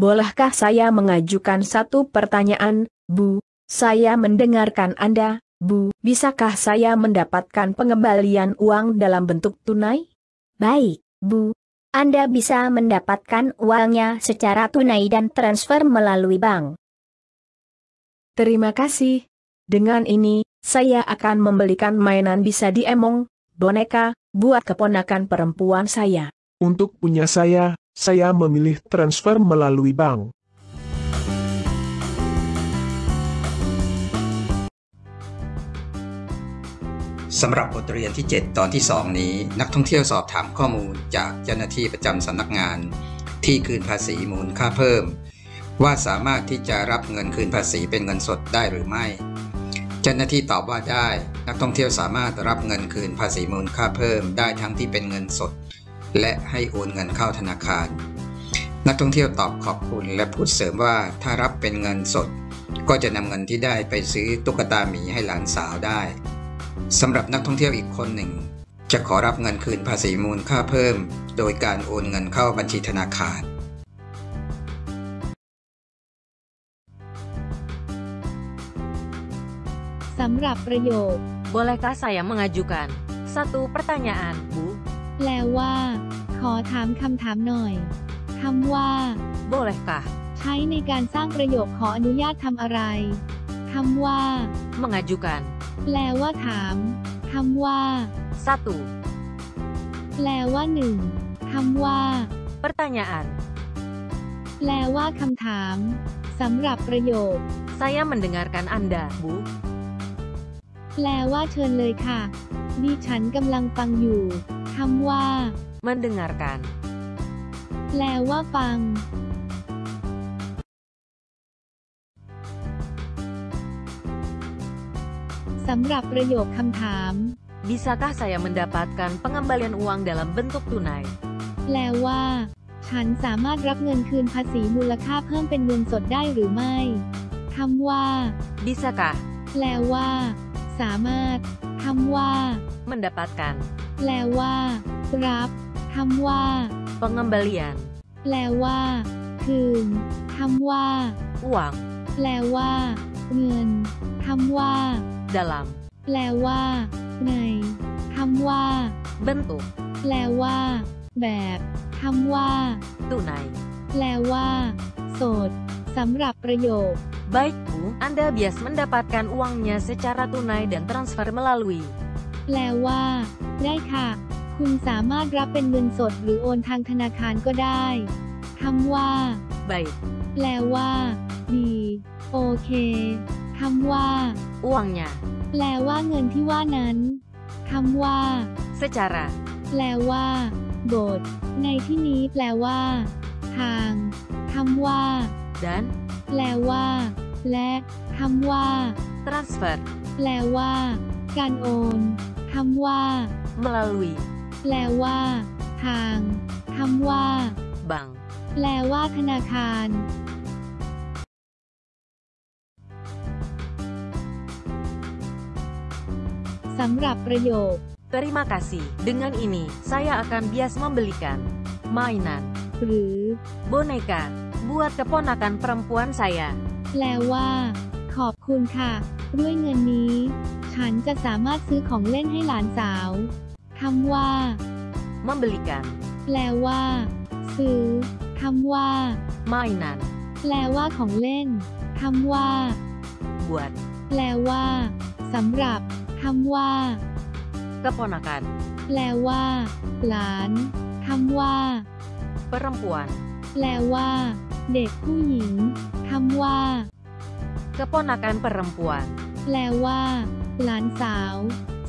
bolehkah saya mengajukan satu pertanyaan, Bu? Saya mendengarkan Anda, Bu. Bisakah saya mendapatkan pengembalian uang dalam bentuk tunai? Baik, Bu. Anda bisa mendapatkan uangnya secara tunai dan transfer melalui bank. Terima kasih. Dengan ini, saya akan membelikan mainan bisa diemong, boneka, buat keponakan perempuan saya. Untuk punya saya, saya memilih transfer melalui bank. สำหรับบทเรียนที่ 7 ตอนที่ 2 นี้ นักท่องเที่ยวสอบถามข้อมูลจากเจ้าหน้าที่ประจำสำนักงาน ที่คืนภาษีมูลค่าเพิ่ม ว่าสามารถที่จะรับเงินคืนภาษีเป็นเงินสดได้หรือไม่ เจ้าหน้าที่ตอบว่าได้ นักท่องเที่ยวสามารถรับเงินคืนภาษีมูลค่าเพิ่มได้ทั้งที่เป็นเงินสด และให้โอนเงินเข้าธนาคาร นักท่องเที่ยวตอบขอบคุณและพูดเสริมว่าถ้ารับเป็นเงินสด ก็จะนำเงินที่ได้ไปซื้อตุ๊กตาหมีให้หลานสาวได้สำหรับนักท่องเที่ยวอีกคนหนึ่ง จะขอรับเงินคืนภาษีมูลค่าเพิ่ม โดยการโอนเงินเข้าบัญชีธนาคารสำหรับประโยค Bolehkah saya mengajukan satu pertanyaan, Bu? แปลว่า ขอถามคำถามหน่อยคำว่า Bolehkah ใช้ในการสร้างประโยคขออนุญาตทำอะไรคำว่า mengajukan แปลว่าถามคำว่า satu แปลว่าหนึ่งคำว่า pertanyaan แปลว่าคำถามสำหรับประโยค Saya mendengarkan Anda, Bu. แปลว่าเชิญเลยค่ะ ดิฉันกำลังฟังอยู่คำว่า Mendengarkan แปลว่าฟัง สำหรับประโยคคำถาม Bisakah saya mendapatkan pengembalian uang dalam bentuk tunai? แปลว่า ฉันสามารถรับเงินคืนภาษีมูลค่าเพิ่มเป็นเงินสดได้หรือไม่คำว่า Bisakah แปลว่า สามารถคำว่า mendapatkan แปลว่า รับคำว่า pengembalian แปลว่า คืนคำว่า uang แปลว่า เงินคำว่า dalam แปลว่า ในคำว่า bentuk แปลว่า แบบคำว่า tunai? แปลว่าโสดสำหรับประโยค Baik, Bu. Anda bias mendapatkan uangnya secara tunai dan transfer melalui แปลว่า ได้ค่ะ คุณสามารถรับเป็นเงินสดหรือโอนทางธนาคารก็ได้คำว่า baik แปลว่า ดี โอเคคำว่า uangnya แปลว่าเงินที่ว่านั้นคำว่า secara แปลว่า บท ในที่นี้แปลว่า ทางคำว่า dan แปลว่า และคำว่า transfer แปลว่า การโอน คำว่า melalui แปลว่า ทางคำว่า bank แปลว่าธนาคาร สำหรับประโยค Terima kasih. Dengan ini, saya akan bias membelikan mainan หรือ boneka buat keponakan perempuan saya. แปลว่า ขอบคุณค่ะ ด้วยเงินนี้ ฉันจะสามารถซื้อของเล่นให้หลานสาวคำว่า Membelikan แปลว่า ซื้อคำว่า mainan แปลว่าของเล่นคำว่า buat แปลว่าสำหรับคำว่า keponakan แปลว่า หลานคำว่า perempuan แปลว่า เด็กผู้หญิงคำว่า keponakan perempuan แปลว่า หลานสาว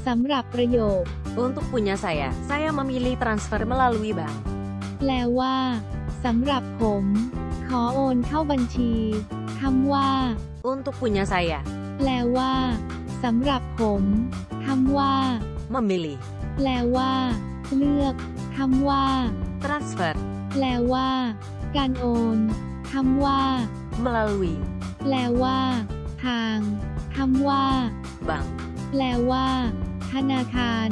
สำหรับประโยค Untuk punya saya, saya memilih transfer melalui bank. แปลว่าสำหรับผม ขอโอนเข้าบัญชีคำว่า Untuk punya saya, แปลว่าสำหรับผมคำว่า memilih แปลว่า เลือกคำว่า transfer แปลว่า การโอนคำว่า melalui แปลว่า ทางคำว่า บัง แปลว่า ธนาคาร